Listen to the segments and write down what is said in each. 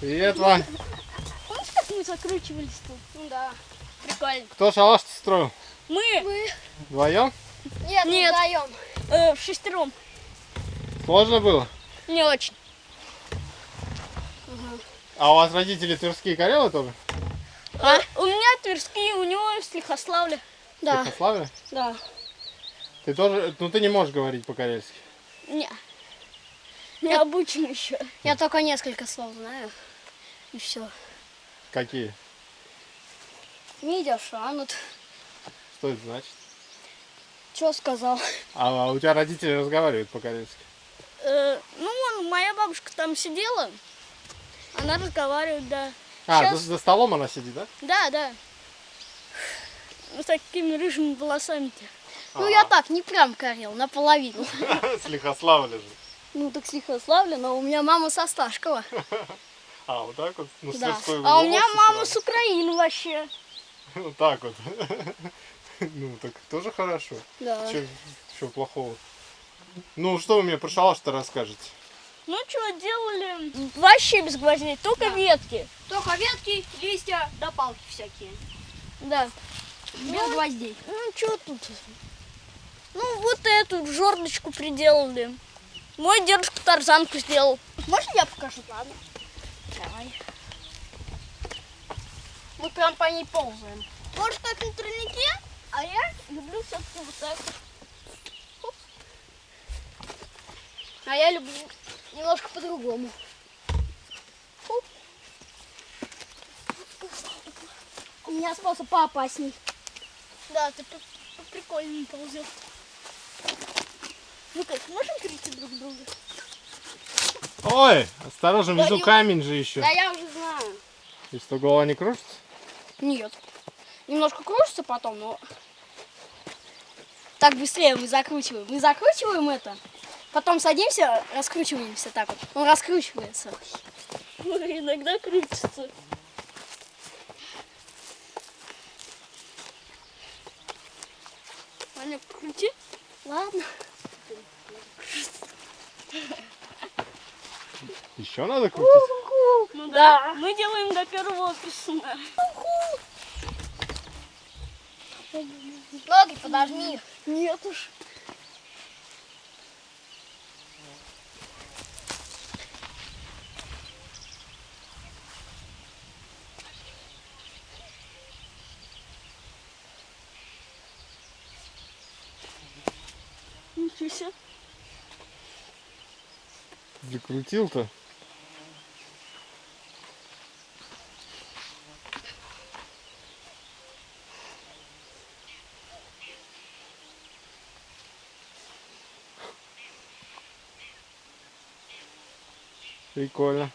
Привет, Вань. Помнишь, как мы закручивались тут? Ну да. Прикольно. Кто шалаш строил? Мы Мы... Вдвоем? Нет, Нет. вдвоем. э, в шестером. Сложно было? Не очень. А у вас родители тверские карелы тоже? А? У меня Тверские, у него из Лихославля. Да. Ярославля? Да. Ты тоже, ну ты не можешь говорить по-карельски. Не. Не обучен еще. Я только несколько слов знаю. И все. Какие? Мидя шанут. Что это значит? Что сказал? А, а у тебя родители разговаривают по-карельски? Э, ну, вон, моя бабушка там сидела. Она разговаривает, да. А, Щас- за, за столом она сидит, да? Да, да. С такими рыжими волосами-то. Ну я так, не прям карел, наполовину. С Лихославля же. Ну так с Лихославля, но у меня мама со Сташкова. А, вот так вот? Ну, с Да. А у меня мама с Украины вообще. Вот так вот. Ну, так тоже хорошо. Да. Чего плохого? Ну, что вы мне про шалаш-то расскажете? Ну, что делали? Вообще без гвоздей, только ветки. Только ветки, листья, да палки всякие. Да. Без гвоздей. Ну, что тут? Ну, вот эту жердочку приделали. Мой дедушка тарзанку сделал. Можно я покажу? Ладно. Давай. Мы прям по ней ползаем. Может, как на тройнике, а я люблю все-таки вот так. вот. А я люблю немножко по-другому. У меня способ поопасней. Да, ты прикольно ползет. Ну как, можем перейти друг к другу? Ой, осторожно, внизу Да, камень же еще. Да я уже знаю. И что, голова не кружится? Нет. Немножко кружится потом, но... Так быстрее мы закручиваем. Мы закручиваем это, потом садимся, раскручиваемся так вот. Он раскручивается. Ну, иногда крутится. Аня, крути. Ладно. Еще надо крутить? Ну да. Мы делаем до первого писуна. Ноги подожми. Нет уж. Ничего себе. Закрутил-то. Прикольно.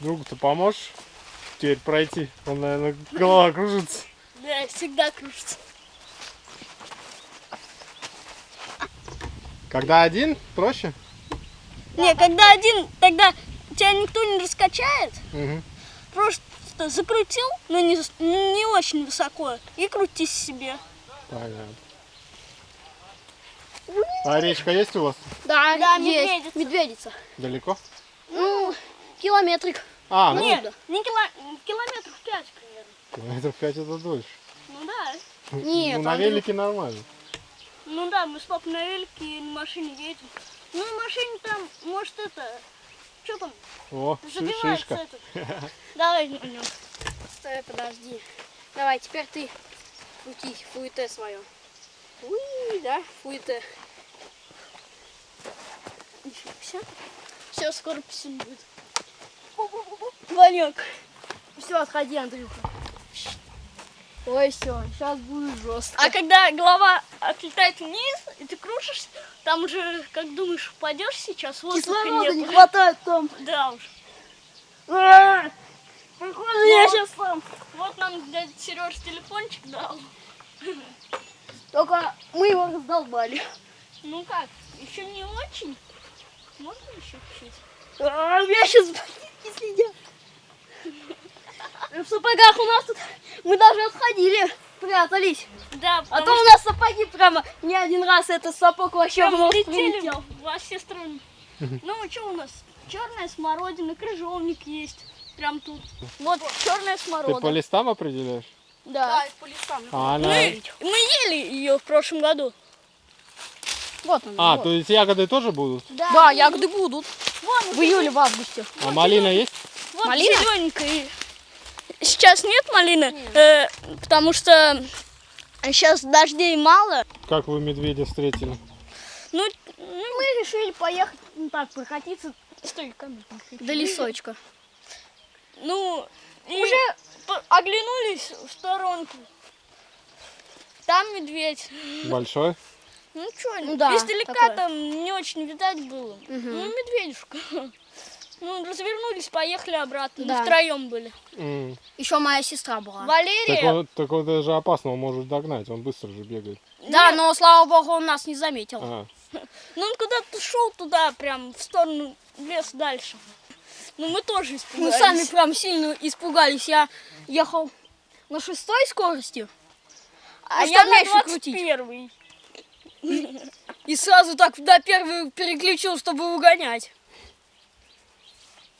Другу-то поможешь теперь пройти? Он, наверное, голова кружится. Да, всегда кружится. Когда один, проще? Не, когда один, тогда тебя никто не раскачает. Мгм. Просто закрутил, но не, не очень высоко, и крутись себе. Понятно. А речка есть у вас? Да, Да, есть. медведица. Медведица. Далеко? Ну, километрик. А, ну, Нет, не кило- километров пять примерно. километров 5 это дольше. Ну да. Нет, ну, на велике нормально. Ну да, мы с папой на велике и на машине едем. Ну, на машине там, может, это... Что там? О, Забивается шишка. этот. Давай на нем. Стой, подожди. Давай, теперь ты крути фуете свое. Уи, да, фуете. Все. Все, скоро писем будет. Ванек. Все, отходи, Андрюха. Ой, все, сейчас будет жестко. А когда голова отлетает вниз, и ты кружишься, там уже, как думаешь, упадешь сейчас, воздуха Кислорода не нет. хватает там. Да уж. А, Похоже, я сейчас сам. Вот нам дядя Сереж телефончик дал. Только мы его раздолбали. Ну как, еще не очень. Можно еще чуть-чуть? А, у меня сейчас ботинки следят. В сапогах у нас тут мы даже отходили, прятались. Да, А то у нас сапоги прямо не один раз этот сапог вообще в нос прилетел. во все стороны. Ну, что у нас? Черная смородина, крыжовник есть. Прям тут. Вот черная Ты смородина. по листам определяешь? Да. по лесам. А. Мы, мы ели ее в прошлом году. Вот она. А, вот. то есть ягоды тоже будут? Да, ягоды будут. Вон, В июле, в августе. А малина есть? вот Малина? зелененькая. Сейчас нет малины, э, потому что сейчас дождей мало. Как вы медведя встретили? Ну, ну, мы решили поехать, ну так, прокатиться. Стой, включи. До лесочка. Ну, уже оглянулись в сторонку. Там медведь. Большой? Ну что, Ну да, издалека такое. там не очень видать было. Ну, медведюшка. Ну, развернулись, поехали обратно. Да. Мы втроем были. М. Еще моя сестра была. Так, Валерия. так вот это же опасно, он может догнать, он быстро же бегает. Да, но слава богу, он нас не заметил. А, Ну, он куда-то шел туда, прям в сторону леса дальше. Ну, мы тоже Мы испугались. сами прям сильно испугались. Я ехал на шестой скорости, А Ну, я на меньше крутить. 21 и сразу так на первый переключил, чтобы угонять.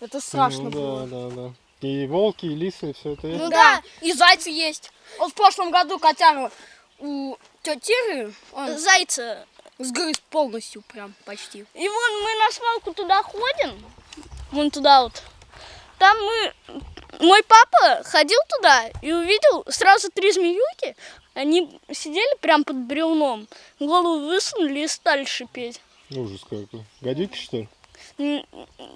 Это страшно ну, было. да, да, да. И волки, и лисы, все это есть? Ну да. и зайцы есть. Вот в прошлом году котяру у тети он Зайца. сгрыз полностью прям почти. И вон мы на свалку туда ходим. Вон туда вот. Там мы... Мой папа ходил туда и увидел сразу три змеюки. Они сидели прям под бревном. Голову высунули и стали шипеть. Ужас какой. Гадюки, что ли?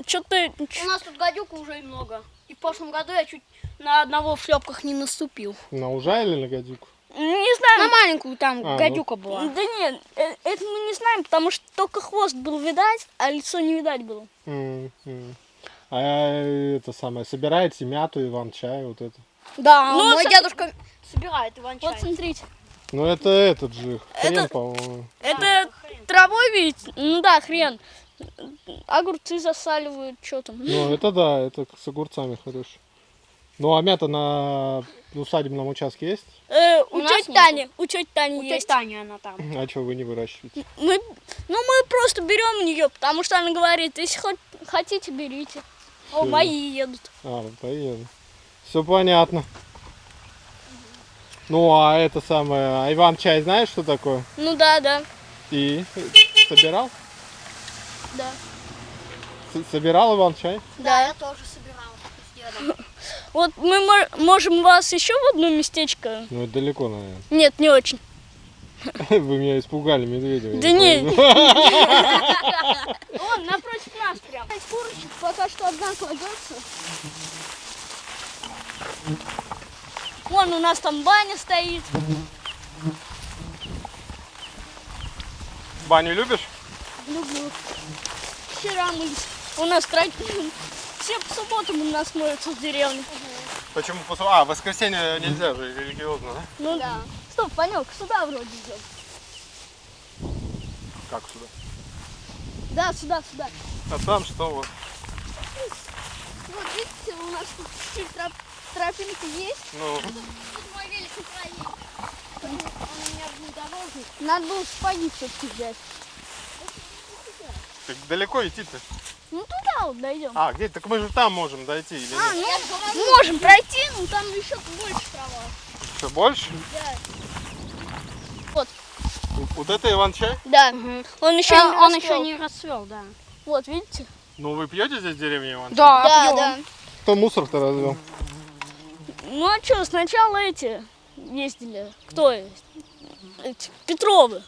Что-то... У нас тут гадюка уже и много. И в прошлом году я чуть на одного в шлепках не наступил. На ужа или на гадюку? Не знаю. На маленькую там А, ну. гадюка была. Да нет, э, это мы не знаем, потому что только хвост был видать, а лицо не видать было. М, м. А это самое, собираете мяту, иван-чай, вот это? Да, Ну, мой дедушка собирает иван-чай. Вот смотрите. Ну это этот же, хрен, Это- по-моему. Это травой ведь? Ну да, хрен. Огурцы засаливают, что там. Ну это да, это с огурцами хорошо. Ну а мята на усадебном участке есть? Э, у У тети. Тани, у тети Тани У есть. Тани она там. А что вы не выращиваете? Мы, ну мы просто берем ее, потому что она говорит, если хоть хотите, берите. О, мои едут. А, поеду. Все понятно. Ну а это самое, а иван-чай знаешь, что такое? Ну да, да, И собирал? да. С- собирал иван-чай? Да. я тоже собирала с дедом. Вот мы мо- можем вас еще в одно местечко. Ну это далеко, наверное. Нет, не очень. Вы меня испугали, медведя. я Да не. Вон, напротив нас прям. Курочек пока что одна кладется. Вон у нас там баня стоит. Баню любишь? Люблю. Вчера мы у нас тра- все по субботам у нас моются в деревне. Почему? пос- А, в воскресенье нельзя же, религиозно, да? Ну да. Стоп, Панек, сюда вроде идем. Как сюда? Да, сюда, сюда. А там что вот? Вот видите, у нас тут чуть-чуть троп- тропинка есть. Ну, Тут мой велик проедет. Он у меня внедорожник. Надо было сапоги все-таки взять. так далеко идти-то? Ну туда вот дойдем. А, где? Так мы же там можем дойти или А, нет? ну, можем пройти, но там еще больше трава. Что, больше? Да. Вот. Вот это иван-чай? Да. Он еще А, не он расцвел. еще не расцвел, да. Вот, видите? Ну, вы пьете здесь в деревне иван-чай? Да, да, пьем. да. Кто мусор-то развел? Ну а что, сначала эти ездили. Кто? Эти, Петровы.